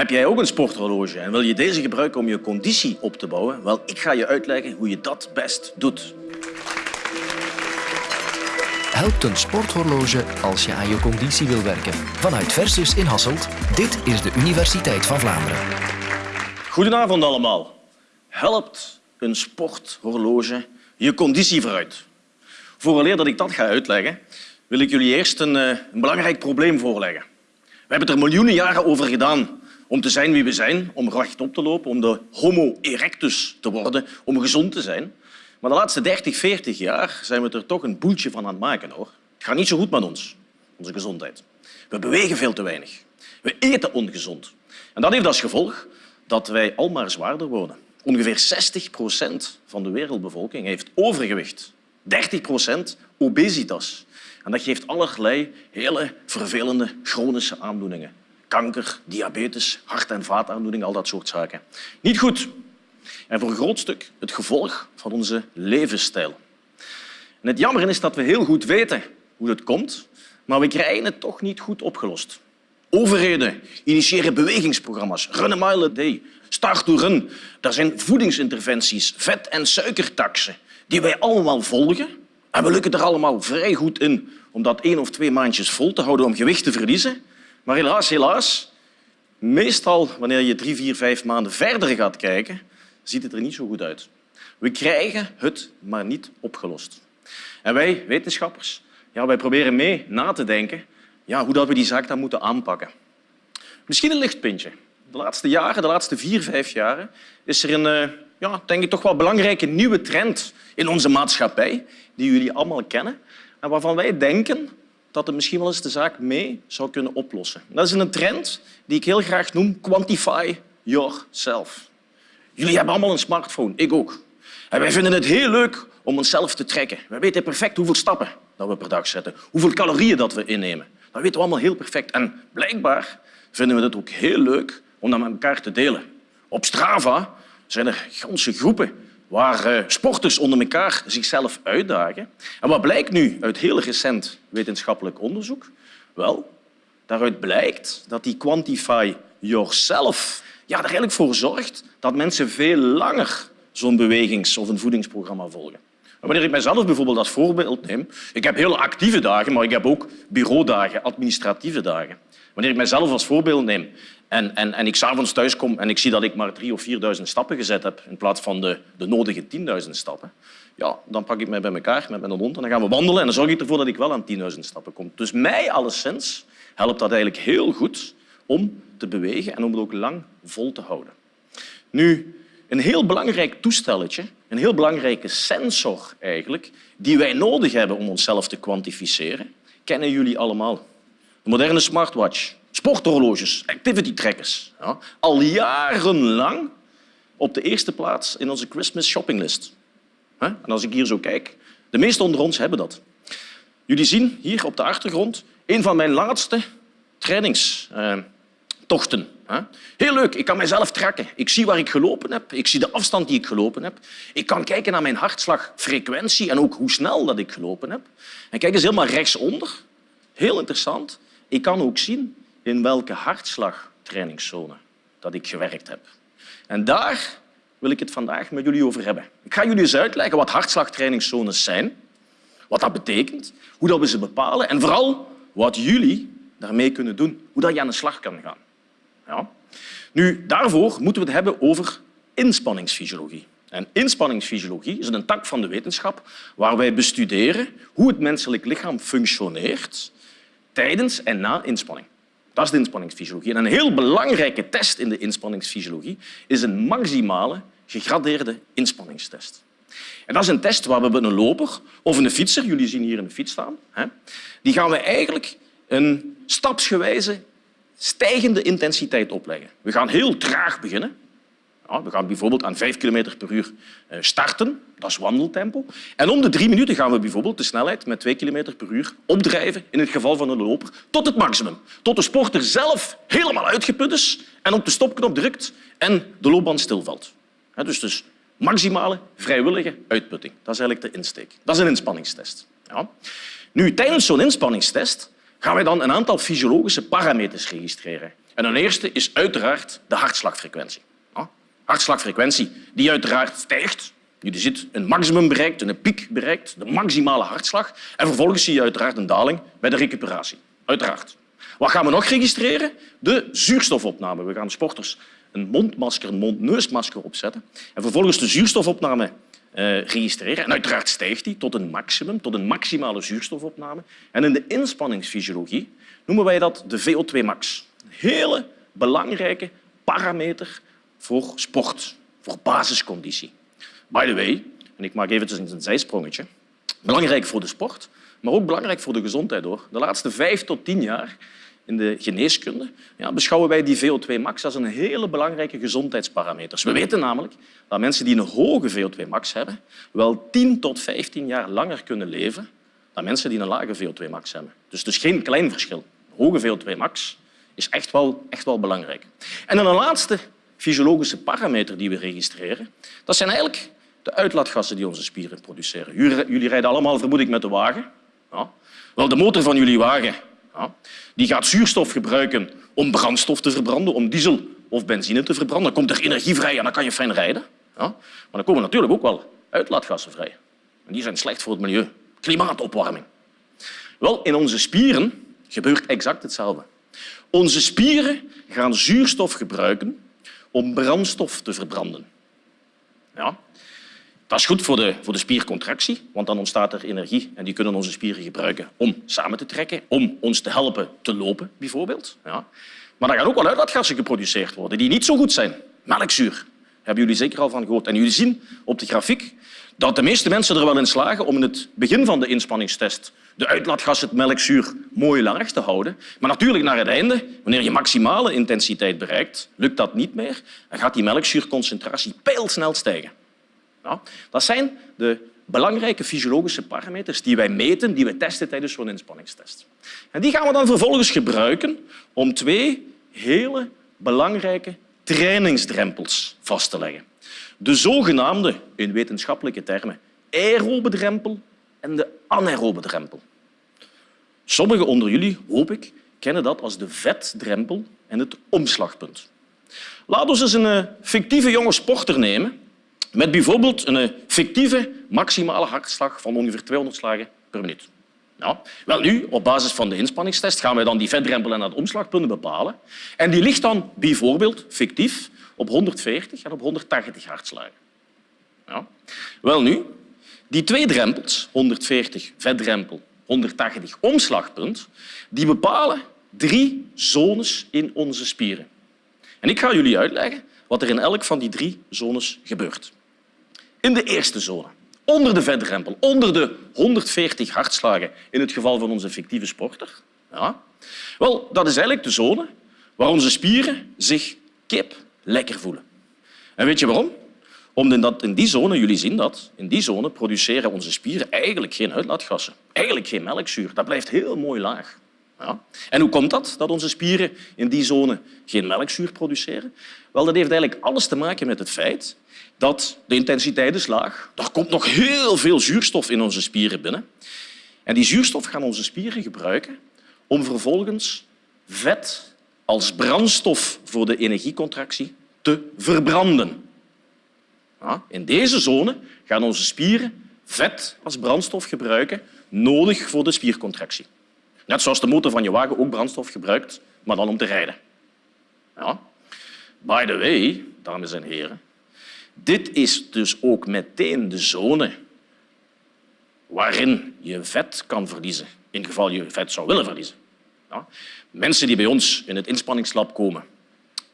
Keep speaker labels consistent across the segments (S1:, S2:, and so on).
S1: Heb jij ook een sporthorloge en wil je deze gebruiken om je conditie op te bouwen? Wel, ik ga je uitleggen hoe je dat best doet.
S2: Helpt een sporthorloge als je aan je conditie wil werken? Vanuit Versus in Hasselt, dit is de Universiteit van Vlaanderen.
S1: Goedenavond allemaal. Helpt een sporthorloge je conditie vooruit? Vooraleer dat ik dat ga uitleggen, wil ik jullie eerst een, eh, een belangrijk probleem voorleggen. We hebben er miljoenen jaren over gedaan om te zijn wie we zijn, om rechtop te lopen, om de homo erectus te worden, om gezond te zijn. Maar de laatste 30, 40 jaar zijn we er toch een boeltje van aan het maken. Hoor. Het gaat niet zo goed met ons, onze gezondheid. We bewegen veel te weinig. We eten ongezond. En dat heeft als gevolg dat wij al maar zwaarder worden. Ongeveer 60 procent van de wereldbevolking heeft overgewicht. 30 procent obesitas. En dat geeft allerlei hele vervelende chronische aandoeningen. Kanker, diabetes, hart- en vaataandoeningen, al dat soort zaken. Niet goed. En voor een groot stuk het gevolg van onze levensstijl. En het jammer is dat we heel goed weten hoe dat komt, maar we krijgen het toch niet goed opgelost. Overheden initiëren bewegingsprogramma's, run a mile a day, start to run. Er zijn voedingsinterventies, vet- en suikertaxen, die wij allemaal volgen. En we lukken er allemaal vrij goed in om dat één of twee maandjes vol te houden om gewicht te verliezen. Maar helaas, helaas, meestal wanneer je drie, vier, vijf maanden verder gaat kijken, ziet het er niet zo goed uit. We krijgen het maar niet opgelost. En wij, wetenschappers, ja, wij proberen mee na te denken ja, hoe dat we die zaak dan moeten aanpakken. Misschien een lichtpuntje. De laatste jaren, de laatste vier, vijf jaren, is er een eh, ja, denk ik, toch wel belangrijke nieuwe trend in onze maatschappij, die jullie allemaal kennen en waarvan wij denken dat het misschien wel eens de zaak mee zou kunnen oplossen. Dat is een trend die ik heel graag noem quantify yourself. Jullie hebben allemaal een smartphone, ik ook. En wij vinden het heel leuk om onszelf te trekken. Wij weten perfect hoeveel stappen dat we per dag zetten, hoeveel calorieën dat we innemen. Dat weten we allemaal heel perfect. En blijkbaar vinden we het ook heel leuk om dat met elkaar te delen. Op Strava zijn er ganse groepen waar eh, sporters onder elkaar zichzelf uitdagen. En wat blijkt nu uit heel recent wetenschappelijk onderzoek? Wel, daaruit blijkt dat die Quantify Yourself ja, er eigenlijk voor zorgt dat mensen veel langer zo'n bewegings- of een voedingsprogramma volgen. Wanneer ik mezelf bijvoorbeeld als voorbeeld neem, ik heb heel actieve dagen, maar ik heb ook bureaudagen, administratieve dagen. Wanneer ik mezelf als voorbeeld neem en, en, en ik s'avonds thuis kom en ik zie dat ik maar drie of vierduizend stappen gezet heb in plaats van de, de nodige tienduizend stappen, ja, dan pak ik mij bij elkaar met mijn hond en dan gaan we wandelen en dan zorg ik ervoor dat ik wel aan tienduizend stappen kom. Dus mij alleszins helpt dat eigenlijk heel goed om te bewegen en om het ook lang vol te houden. Nu, een heel belangrijk toestelletje, een heel belangrijke sensor eigenlijk, die wij nodig hebben om onszelf te kwantificeren, kennen jullie allemaal. De moderne smartwatch, sporthorloges, activity trackers. Ja, al jarenlang op de eerste plaats in onze Christmas shoppinglist. En als ik hier zo kijk, de meesten onder ons hebben dat. Jullie zien hier op de achtergrond een van mijn laatste trainingstochten. Heel leuk, ik kan mezelf tracken. Ik zie waar ik gelopen heb, ik zie de afstand die ik gelopen heb. Ik kan kijken naar mijn hartslagfrequentie en ook hoe snel dat ik gelopen heb. En kijk eens helemaal rechtsonder. Heel interessant. Ik kan ook zien in welke hartslagtrainingszone dat ik gewerkt heb. En daar wil ik het vandaag met jullie over hebben. Ik ga jullie eens uitleggen wat hartslagtrainingszones zijn, wat dat betekent, hoe dat we ze bepalen en vooral wat jullie daarmee kunnen doen, hoe dat je aan de slag kan gaan. Nu, daarvoor moeten we het hebben over inspanningsfysiologie. En inspanningsfysiologie is een tak van de wetenschap waar wij bestuderen hoe het menselijk lichaam functioneert tijdens en na inspanning. Dat is de inspanningsfysiologie. En een heel belangrijke test in de inspanningsfysiologie is een maximale gegradeerde inspanningstest. En dat is een test waar we een loper of een fietser, jullie zien hier een fiets staan, die gaan we eigenlijk een stapsgewijze stijgende intensiteit opleggen. We gaan heel traag beginnen. Ja, we gaan bijvoorbeeld aan 5 km per uur eh, starten, dat is wandeltempo. En om de drie minuten gaan we bijvoorbeeld de snelheid met 2 km per uur opdrijven, in het geval van een loper, tot het maximum. Tot de sporter zelf helemaal uitgeput is en op de stopknop drukt en de loopband stilvalt. Dus, dus maximale vrijwillige uitputting. Dat is eigenlijk de insteek. Dat is een inspanningstest. Ja. Nu, tijdens zo'n inspanningstest gaan wij dan een aantal fysiologische parameters registreren. En een eerste is uiteraard de hartslagfrequentie. Hartslagfrequentie die uiteraard stijgt. Je ziet een maximum bereikt, een piek bereikt, de maximale hartslag. En vervolgens zie je uiteraard een daling bij de recuperatie. Uiteraard. Wat gaan we nog registreren? De zuurstofopname. We gaan sporters een mondmasker, een mond-neusmasker opzetten en vervolgens de zuurstofopname uh, registreren. En uiteraard stijgt die tot een maximum, tot een maximale zuurstofopname. En in de inspanningsfysiologie noemen wij dat de VO2 max. Een hele belangrijke parameter voor sport, voor basisconditie. By the way, en ik maak even een zijsprongetje, belangrijk voor de sport, maar ook belangrijk voor de gezondheid. Hoor. De laatste vijf tot tien jaar in de geneeskunde ja, beschouwen wij die VO2 max als een hele belangrijke gezondheidsparameter. We weten namelijk dat mensen die een hoge VO2 max hebben wel 10 tot 15 jaar langer kunnen leven dan mensen die een lage VO2 max hebben. Dus dus geen klein verschil. Hoge VO2 max is echt wel, echt wel belangrijk. En dan een laatste fysiologische parameter die we registreren, dat zijn eigenlijk de uitlaatgassen die onze spieren produceren. Jullie rijden allemaal, vermoed ik, met de wagen. Ja. Wel, de motor van jullie wagen die gaat zuurstof gebruiken om brandstof te verbranden, om diesel of benzine te verbranden. Dan komt er energie vrij en dan kan je fijn rijden. Maar dan komen natuurlijk ook wel uitlaatgassen vrij. En die zijn slecht voor het milieu. Klimaatopwarming. Wel, in onze spieren gebeurt exact hetzelfde. Onze spieren gaan zuurstof gebruiken om brandstof te verbranden. Ja. Dat is goed voor de, voor de spiercontractie, want dan ontstaat er energie en die kunnen onze spieren gebruiken om samen te trekken, om ons te helpen te lopen, bijvoorbeeld. Ja. Maar er gaan ook wel uitlaatgassen geproduceerd worden die niet zo goed zijn. Melkzuur, hebben jullie zeker al van gehoord. En jullie zien op de grafiek dat de meeste mensen er wel in slagen om in het begin van de inspanningstest de uitlaatgas, het melkzuur, mooi laag te houden. Maar natuurlijk naar het einde, wanneer je maximale intensiteit bereikt, lukt dat niet meer. Dan gaat die melkzuurconcentratie pijlsnel stijgen. Dat zijn de belangrijke fysiologische parameters die wij meten, die we testen tijdens zo'n inspanningstest. En die gaan we dan vervolgens gebruiken om twee hele belangrijke trainingsdrempels vast te leggen. De zogenaamde, in wetenschappelijke termen, aerobe drempel en de anaerobe drempel. Sommigen onder jullie, hoop ik, kennen dat als de vetdrempel en het omslagpunt. Laten we eens een eh, fictieve jonge sporter nemen met bijvoorbeeld een fictieve maximale hartslag van ongeveer 200 slagen per minuut. Ja. Wel nu, op basis van de inspanningstest gaan wij dan die vetdrempel en het omslagpunt bepalen. En die ligt dan bijvoorbeeld fictief op 140 en op 180 hartslagen. Ja. Wel nu, die twee drempels, 140 vetdrempel, 180 omslagpunt, die bepalen drie zones in onze spieren. En ik ga jullie uitleggen wat er in elk van die drie zones gebeurt. In de eerste zone, onder de vetdrempel, onder de 140 hartslagen in het geval van onze fictieve sporter. Ja. Wel, dat is eigenlijk de zone waar onze spieren zich kip lekker voelen. En weet je waarom? Omdat in die zone, jullie zien dat, in die zone produceren onze spieren eigenlijk geen uitlaatgassen. Eigenlijk geen melkzuur. Dat blijft heel mooi laag. Ja. En hoe komt dat, dat onze spieren in die zone geen melkzuur produceren? Wel, dat heeft eigenlijk alles te maken met het feit dat de intensiteit is laag. Er komt nog heel veel zuurstof in onze spieren binnen. En die zuurstof gaan onze spieren gebruiken om vervolgens vet als brandstof voor de energiecontractie te verbranden. in deze zone gaan onze spieren vet als brandstof gebruiken, nodig voor de spiercontractie. Net zoals de motor van je wagen ook brandstof gebruikt, maar dan om te rijden. Ja. By the way, dames en heren, dit is dus ook meteen de zone waarin je vet kan verliezen, in geval je vet zou willen verliezen. Ja. Mensen die bij ons in het inspanningslab komen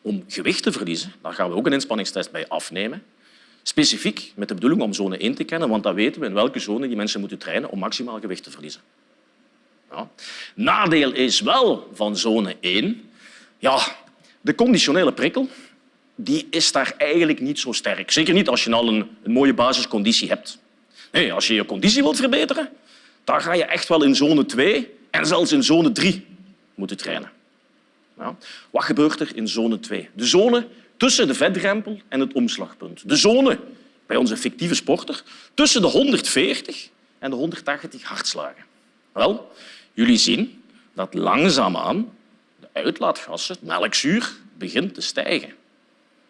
S1: om gewicht te verliezen, daar gaan we ook een inspanningstest bij afnemen. Specifiek met de bedoeling om zone 1 te kennen, want dan weten we in welke zone die mensen moeten trainen om maximaal gewicht te verliezen. Nadeel is wel van zone 1, ja, de conditionele prikkel die is daar eigenlijk niet zo sterk. Zeker niet als je al een, mooie basisconditie hebt. Nee, als je je conditie wilt verbeteren, dan ga je echt wel in zone 2 en zelfs in zone 3 moeten trainen. Wat gebeurt er in zone 2? De zone tussen de vetdrempel en het omslagpunt. De zone bij onze fictieve sporter tussen de 140 en de 180 hartslagen. Wel, jullie zien dat langzaamaan de uitlaatgassen, melkzuur, begint te stijgen.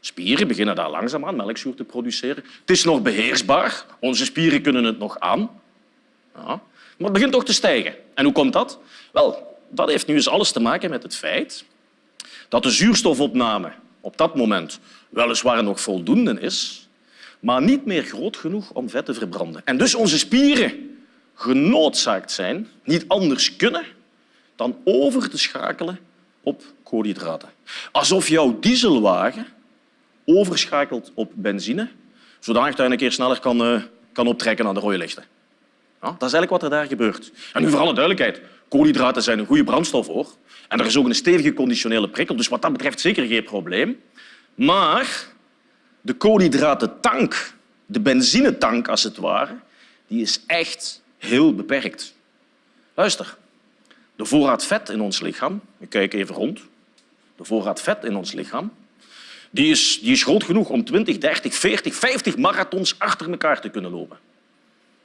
S1: Spieren beginnen daar langzaamaan melkzuur te produceren. Het is nog beheersbaar. Onze spieren kunnen het nog aan. Ja. Maar het begint toch te stijgen. En hoe komt dat? Wel, dat heeft nu eens alles te maken met het feit dat de zuurstofopname op dat moment weliswaar nog voldoende is, maar niet meer groot genoeg om vet te verbranden. En dus onze spieren genoodzaakt zijn, niet anders kunnen, dan over te schakelen op koolhydraten. Alsof jouw dieselwagen overschakelt op benzine, zodanig dat je een keer sneller kan, uh, kan optrekken aan de rode lichten. Ja, dat is eigenlijk wat er daar gebeurt. En nu voor alle duidelijkheid, koolhydraten zijn een goede brandstof hoor. En er is ook een stevige conditionele prikkel, dus wat dat betreft zeker geen probleem. Maar de koolhydratentank, de benzinetank als het ware, die is echt heel beperkt. Luister, de voorraad vet in ons lichaam, ik kijk even rond, de voorraad vet in ons lichaam, die is, die is groot genoeg om 20, 30, 40, 50 marathons achter elkaar te kunnen lopen.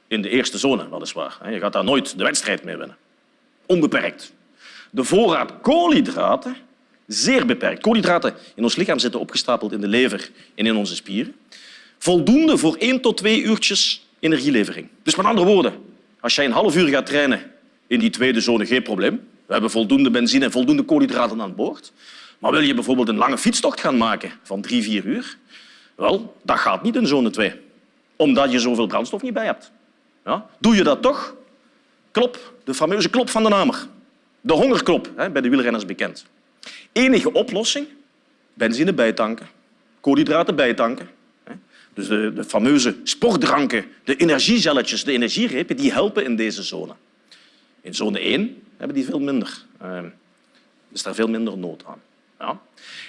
S1: In de eerste zone, weliswaar. Je gaat daar nooit de wedstrijd mee winnen. Onbeperkt. De voorraad koolhydraten, zeer beperkt. Koolhydraten in ons lichaam zitten opgestapeld in de lever en in onze spieren. Voldoende voor één tot twee uurtjes energielevering. Dus met andere woorden, als jij een half uur gaat trainen in die tweede zone, geen probleem. We hebben voldoende benzine en voldoende koolhydraten aan boord. Maar wil je bijvoorbeeld een lange fietstocht gaan maken van drie, vier uur? Wel, dat gaat niet in zone 2, omdat je zoveel brandstof niet bij hebt. Ja? Doe je dat toch? Klop, de fameuze klop van de namer. De hongerklop, hè, bij de wielrenners bekend. Enige oplossing? Benzine bijtanken, koolhydraten bijtanken. Dus de, de fameuze sportdranken, de energiezelletjes, de energierepen, die helpen in deze zone. In zone 1 hebben die veel minder. Uh, is daar veel minder nood aan. Ja.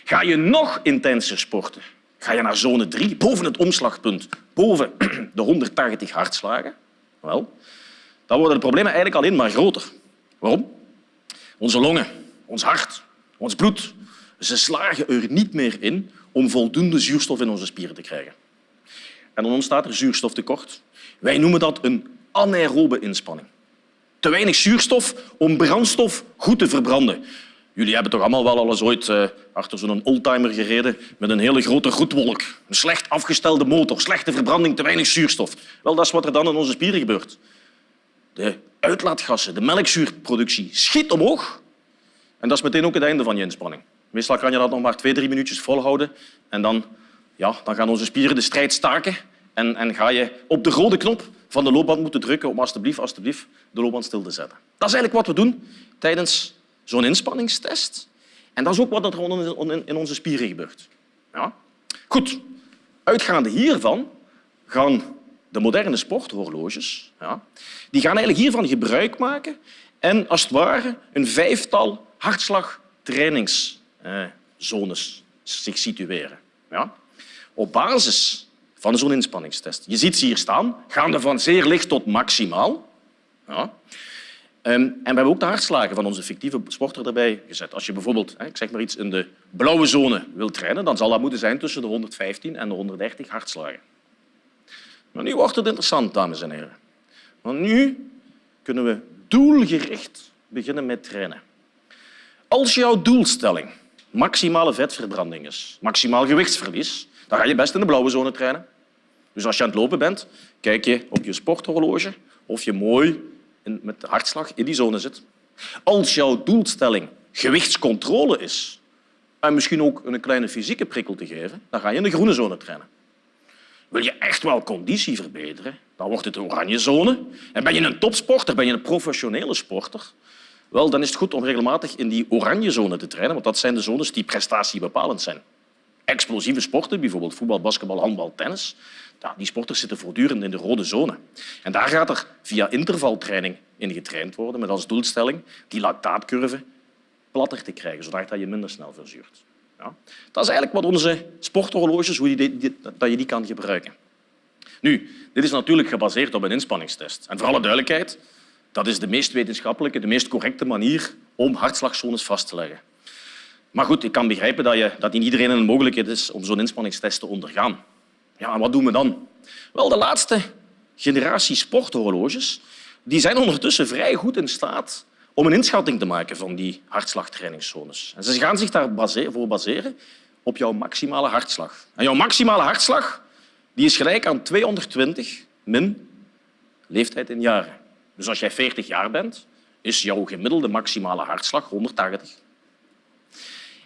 S1: Ga je nog intenser sporten, ga je naar zone 3, boven het omslagpunt, boven de 180 hartslagen, wel, dan worden de problemen eigenlijk alleen maar groter. Waarom? Onze longen, ons hart, ons bloed, ze slagen er niet meer in om voldoende zuurstof in onze spieren te krijgen. En dan ontstaat er zuurstoftekort. Wij noemen dat een anaerobe inspanning. Te weinig zuurstof om brandstof goed te verbranden. Jullie hebben toch allemaal wel eens ooit uh, achter zo'n oldtimer gereden met een hele grote roetwolk. Een slecht afgestelde motor, slechte verbranding, te weinig zuurstof. Wel, dat is wat er dan in onze spieren gebeurt. De uitlaatgassen, de melkzuurproductie schiet omhoog. En dat is meteen ook het einde van je inspanning. Meestal kan je dat nog maar twee, drie minuutjes volhouden en dan, ja, dan gaan onze spieren de strijd staken en, en ga je op de rode knop van de loopband moeten drukken om alstublieft, alstublieft de loopband stil te zetten. Dat is eigenlijk wat we doen tijdens zo'n inspanningstest. En dat is ook wat er in onze spieren gebeurt. Ja? Goed, uitgaande hiervan gaan de moderne sporthorloges ja, die gaan eigenlijk hiervan gebruik maken en als het ware een vijftal hartslagtrainingszones zich situeren. Ja? Op basis van zo'n inspanningstest. Je ziet ze hier staan, gaande van zeer licht tot maximaal. Ja. Ehm, en we hebben ook de hartslagen van onze fictieve sporter erbij gezet. Als je bijvoorbeeld ik zeg maar iets, in de blauwe zone wilt trainen, dan zal dat moeten zijn tussen de 115 en de 130 hartslagen. Maar nu wordt het interessant, dames en heren. Want nu kunnen we doelgericht beginnen met trainen. Als jouw doelstelling maximale vetverbranding is, maximaal gewichtsverlies, dan ga je best in de blauwe zone trainen. Dus als je aan het lopen bent, kijk je op je sporthorloge of je mooi met de hartslag in die zone zit. Als jouw doelstelling gewichtscontrole is en misschien ook een kleine fysieke prikkel te geven, dan ga je in de groene zone trainen. Wil je echt wel conditie verbeteren, dan wordt het de oranje zone. En ben je een topsporter, ben je een professionele sporter, wel, dan is het goed om regelmatig in die oranje zone te trainen, want dat zijn de zones die prestatiebepalend zijn. Explosieve sporten, bijvoorbeeld voetbal, basketbal, handbal, tennis, die sporters zitten voortdurend in de rode zone. En daar gaat er via intervaltraining in getraind worden met als doelstelling die lactaatcurve platter te krijgen, zodat je minder snel verzuurt. Ja. Dat is eigenlijk wat onze sporthorloges, hoe je die, dat je die kan gebruiken. Nu, dit is natuurlijk gebaseerd op een inspanningstest. En voor alle duidelijkheid, dat is de meest wetenschappelijke, de meest correcte manier om hartslagzones vast te leggen. Maar goed, ik kan begrijpen dat, je, dat niet iedereen een mogelijkheid is om zo'n inspanningstest te ondergaan. Ja, en wat doen we dan? Wel, de laatste generatie sporthorloges die zijn ondertussen vrij goed in staat om een inschatting te maken van die hartslagtrainingszones. En ze gaan zich daarvoor baseren op jouw maximale hartslag. En jouw maximale hartslag die is gelijk aan 220 min leeftijd in jaren. Dus als jij 40 jaar bent, is jouw gemiddelde maximale hartslag 180.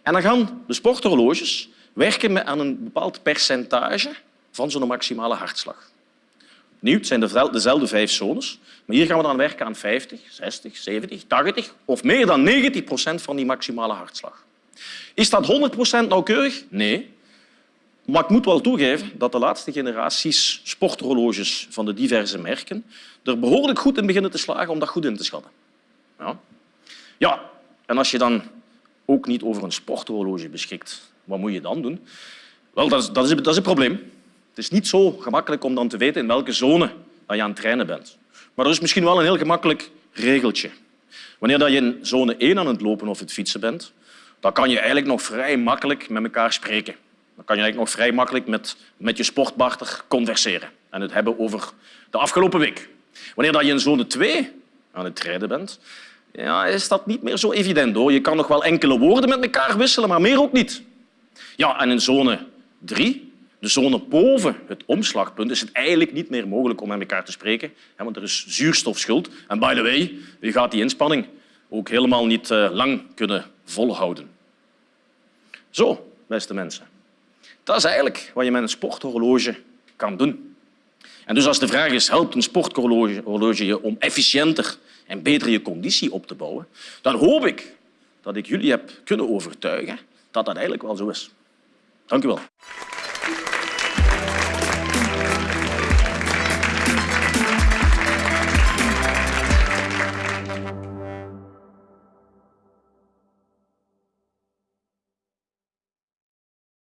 S1: En dan gaan de sporthorloges werken aan een bepaald percentage van zo'n maximale hartslag. Opnieuw, het zijn dezelfde vijf zones, maar hier gaan we dan werken aan 50, 60, 70, 80 of meer dan 90 procent van die maximale hartslag. Is dat 100 procent nauwkeurig? Nee. Maar ik moet wel toegeven dat de laatste generaties sporthorloges van de diverse merken er behoorlijk goed in beginnen te slagen om dat goed in te schatten. Ja, ja en als je dan ook niet over een sporthorloge beschikt, wat moet je dan doen? Wel, dat is, dat is, dat is een probleem. Het is niet zo gemakkelijk om dan te weten in welke zone je aan het trainen bent. Maar er is misschien wel een heel gemakkelijk regeltje. Wanneer je in zone 1 aan het lopen of het fietsen bent, dan kan je eigenlijk nog vrij makkelijk met elkaar spreken. Dan kan je eigenlijk nog vrij makkelijk met, met je sportbarter converseren en het hebben over de afgelopen week. Wanneer je in zone 2 aan het rijden bent, ja, is dat niet meer zo evident. Hoor. Je kan nog wel enkele woorden met elkaar wisselen, maar meer ook niet. Ja, en in zone 3, de zone boven het omslagpunt, is het eigenlijk niet meer mogelijk om met elkaar te spreken, want er is zuurstofschuld. En by the way, je gaat die inspanning ook helemaal niet eh, lang kunnen volhouden. Zo, beste mensen. Dat is eigenlijk wat je met een sporthorloge kan doen. En dus als de vraag is, helpt een sporthorloge je om efficiënter en beter je conditie op te bouwen, dan hoop ik dat ik jullie heb kunnen overtuigen dat dat eigenlijk wel zo is. Dank u wel.